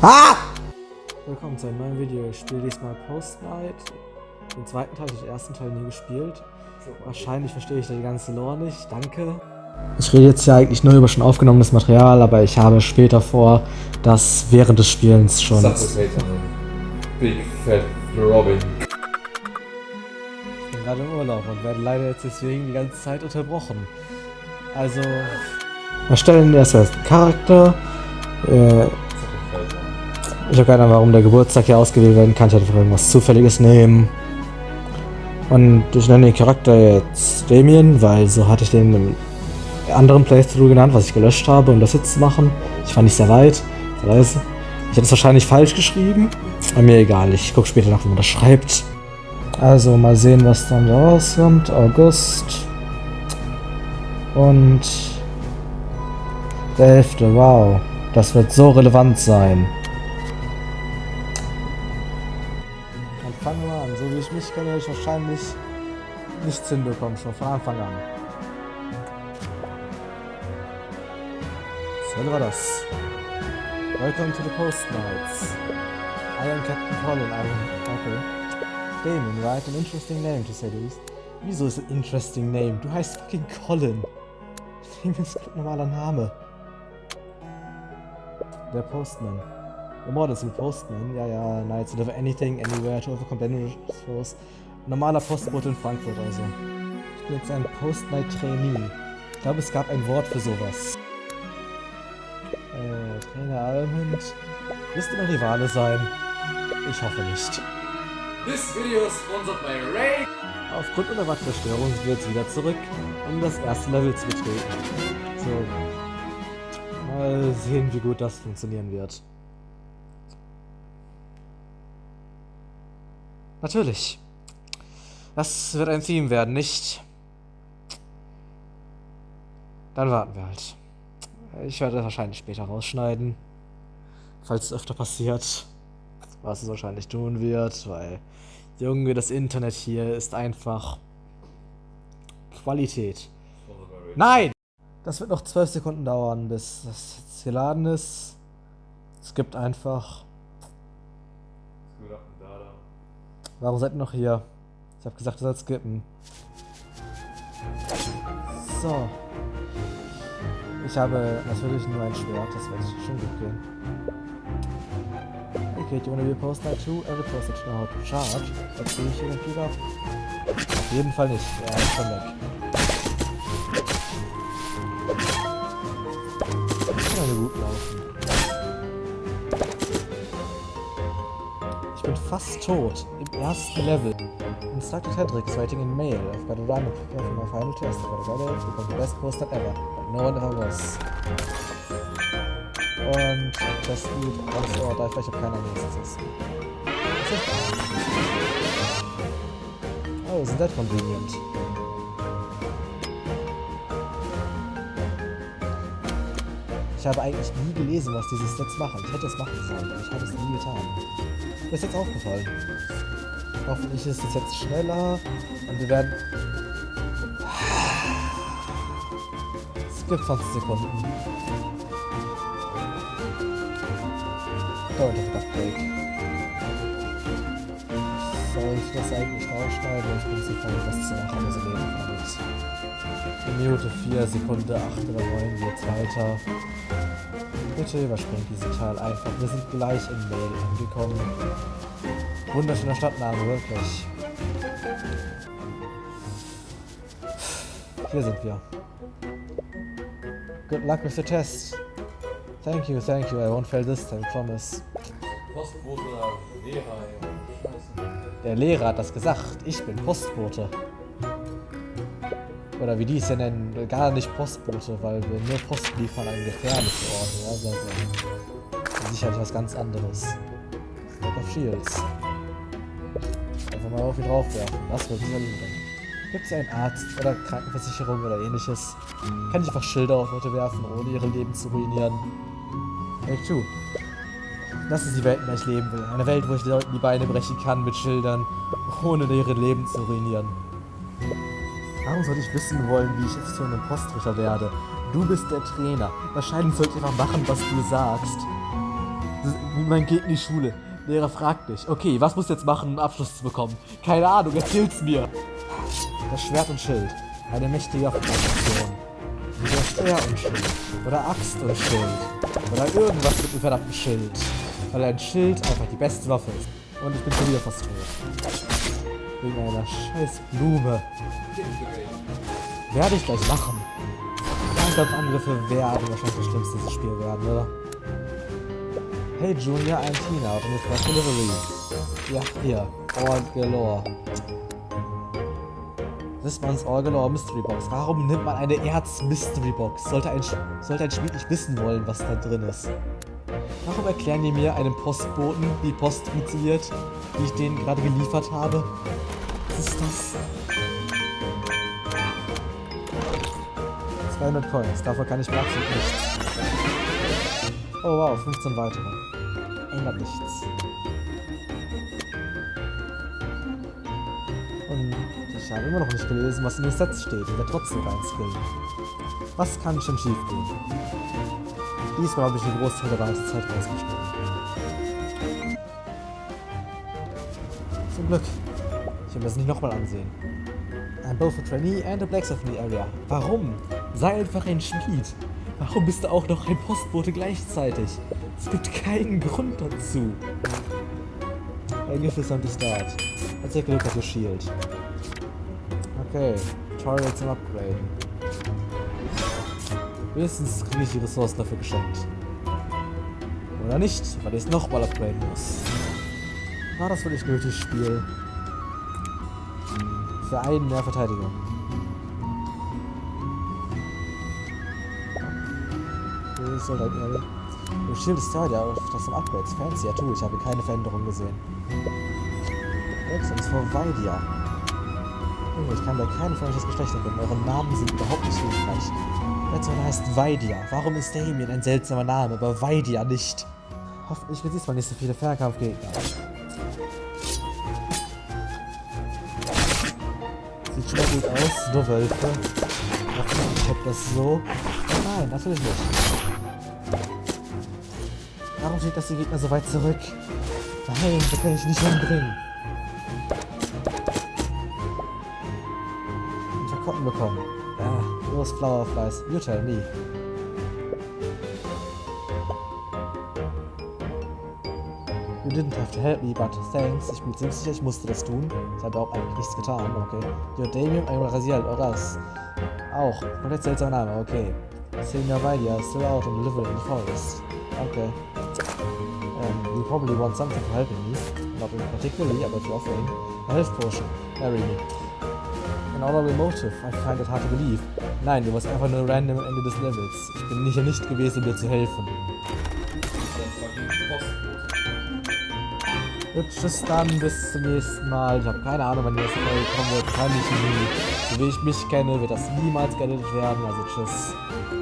Ah! Willkommen zu einem neuen Video. Ich spiele diesmal Post Night. Den zweiten Teil, den ersten Teil nie gespielt. Wahrscheinlich verstehe ich da die ganze Lore nicht. Danke. Ich rede jetzt ja eigentlich nur über schon aufgenommenes Material, aber ich habe später vor, das während des Spielens schon. Big Fat Robin. Ich bin gerade im Urlaub und werde leider jetzt deswegen die ganze Zeit unterbrochen. Also. Erstellen erstmal den Charakter. Äh, ich habe keine Ahnung, warum der Geburtstag hier ausgewählt werden kann. Ich hätte irgendwas Zufälliges nehmen. Und ich nenne den Charakter jetzt Damien, weil so hatte ich den im anderen Playthrough genannt, was ich gelöscht habe, um das jetzt zu machen. Ich fand nicht sehr weit. Ich hätte es wahrscheinlich falsch geschrieben. Aber mir egal, ich gucke später nach, wie man das schreibt. Also mal sehen, was dann da rauskommt. August. Und der 11. Wow. Das wird so relevant sein. Fangen wir an. So wie ich mich kenne, werde ich wahrscheinlich nichts hinbekommen, schon von Anfang an. So war das. Welcome to the Post Nights. I am Captain Colin. I am... Okay. Damon, right? An interesting name, to say the least. Wieso ist ein interesting name? Du heißt fucking Colin. Damon ist ein normaler Name. Der Postman. Immortal Postman, ja, ja, Knights deliver anything, anywhere to overcome dangerous Normaler Postbote in Frankfurt also. Ich bin jetzt ein Post-Night-Trainee. Ich glaube, es gab ein Wort für sowas. Äh, Trainer Almond. Wirst du noch Rivale sein? Ich hoffe nicht. This video is sponsored by Ray. Aufgrund unerwarteter Störung sind wir jetzt wieder zurück, um das erste Level zu betreten. So. Mal sehen, wie gut das funktionieren wird. Natürlich. Das wird ein Theme werden, nicht? Dann warten wir halt. Ich werde das wahrscheinlich später rausschneiden. Falls es öfter passiert. Was es wahrscheinlich tun wird, weil... Junge, das Internet hier ist einfach... Qualität. Nein! Das wird noch 12 Sekunden dauern, bis das jetzt geladen ist. Es gibt einfach... Warum seid ihr noch hier? Ich habe gesagt, ihr sollt skippen. So. Ich habe natürlich nur ein Schwert, das wird schon gut gehen. Okay, do you wanna be a post night too? Every post night know how to charge. Let's see ich irgendwie da. Auf jeden Fall nicht. Er ist schon weg. Fast tot. Im ersten Level. Instructed Hendrix writing in mail. I've got a run for my final test. I've got a become the best poster ever. But no one ever was. Und das Lied ganz oh, da vielleicht auch keiner nächstes. Oh, isn't that convenient? Ich habe eigentlich nie gelesen, was diese Stats machen. Ich hätte es machen sollen, aber ich habe es nie getan. Mir ist jetzt aufgefallen. Hoffentlich ist es jetzt schneller und wir werden... Es gibt 20 Sekunden. Dauert das Break. Soll ich das eigentlich rausschneiden? Ich bin zu faul, das zu machen, also leben damit. In Minute 4, Sekunde 8 oder 9 geht's weiter. Bitte überspringt diesen Teil einfach. Wir sind gleich in Mail angekommen. Wunderschöner Stadtname, wirklich. Hier sind wir. Good luck with the test. Thank you, thank you. I won't fail this time, promise. Postbote Lehrer, Der Lehrer hat das gesagt. Ich bin Postbote. Oder wie die es ja nennen, gar nicht Postbote, weil wir nur Post liefern an gefährliche Orte. Also, also sicherlich was ganz anderes. Stack of Shields. Einfach mal auf ihn draufwerfen. Das wird sicherlich bringen. Gibt es einen Arzt oder Krankenversicherung oder ähnliches? Kann ich einfach Schilder auf Leute werfen, ohne ihre Leben zu ruinieren? Take two. Das ist die Welt, in der ich leben will. Eine Welt, wo ich Leuten die Beine brechen kann mit Schildern, ohne ihre Leben zu ruinieren. Warum sollte ich wissen wollen, wie ich jetzt zu einem Postrichter werde? Du bist der Trainer. Wahrscheinlich sollte ich einfach machen, was du sagst. Man geht in die Schule. Lehrer fragt dich, okay, was musst du jetzt machen, um Abschluss zu bekommen? Keine Ahnung, erzähl's mir. Das Schwert und Schild. Eine mächtige Waffenposition. Oder Speer und Schild. Oder Axt und Schild. Oder irgendwas mit dem verdammten Schild. Weil ein Schild einfach die beste Waffe ist. Und ich bin schon wieder fast tot. Wegen einer scheiß Blume. Werde ich gleich machen. Fernkampfangriffe werden wahrscheinlich das Schlimmste dieses Spiel werden, oder? Hey Junior, I'm Tina, auf eine Fresh Delivery. Ja, hier. All Galore. This one's All Galore Mystery Box. Warum nimmt man eine Erz Mystery Box? Sollte ein, sollte ein Spiel nicht wissen wollen, was da drin ist. Warum erklären die mir einem Postboten, wie Post funktioniert, wie ich den gerade geliefert habe? Was ist das? 200 Coins, davor kann ich absolut nichts. Oh wow, 15 weitere. Ändert nichts. Und ich habe immer noch nicht gelesen, was in den Sets steht. Ich werde trotzdem keinen Skill. Was kann schon schief gehen? Diesmal habe ich den Großteil der ganzen Zeit rausgeschnitten. Zum Glück. Ich will das nicht nochmal ansehen. I'm both a trainee and a blacksmith in the area. Warum? Sei einfach ein Schmied. Warum bist du auch noch ein Postbote gleichzeitig? Es gibt keinen Grund dazu. Ein Gift on the start. Let's take a look at shield. Okay, Tutorial zum Upgraden. Wenigstens kriege ich die Ressourcen dafür geschenkt. Oder nicht, weil ich es nochmal upgraden muss. War das wirklich nötig, Spiel? Für einen mehr Verteidigung. Okay, soll ein Area. Your Shield ist ja auf das sind Upgrades. Fancy, ja tu, ich habe keine Veränderung gesehen. Wechsel ist vor Weidia. Junge, ich kann bei keinem von euch das Geschlecht erkennen. Eure Namen sind überhaupt nicht hilfreich. Letzterer heißt Weidia. Warum ist Damien ein seltsamer Name, aber Weidia nicht? Hoffentlich wird diesmal nicht so viele Fernkampfgegner. Sieht schon mal gut aus, nur Wölfe. Ich hab das so. Nein, natürlich nicht. Warum steht das die Gegner so weit zurück? Nein, da kann ich nicht umbringen. Kotten bekommen. Ah, los, Flower Flies. You tell me. You didn't have to help me, but thanks. Ich bin ziemlich sicher, ich musste das tun. Ich habe auch eigentlich nichts getan, okay. You're Damien, I'm Raziel, oder das? Auch. Komplett seltsamer Name, okay. Senior Valia, still out and living in the forest. Okay. Um, you probably want something for helping me. Not in particularly, but you're offering a health potion. Marry me. An honorable motive. I find it hard to believe. Nein, du warst einfach nur random am Ende des Levels. Ich bin hier nicht gewesen, dir zu helfen. Gut, tschüss dann, bis zum nächsten Mal. Ich habe keine Ahnung, wann die nächste Folge kommen wird. Wahrscheinlich nie. So wie ich mich kenne, wird das niemals geeditet werden. Also tschüss.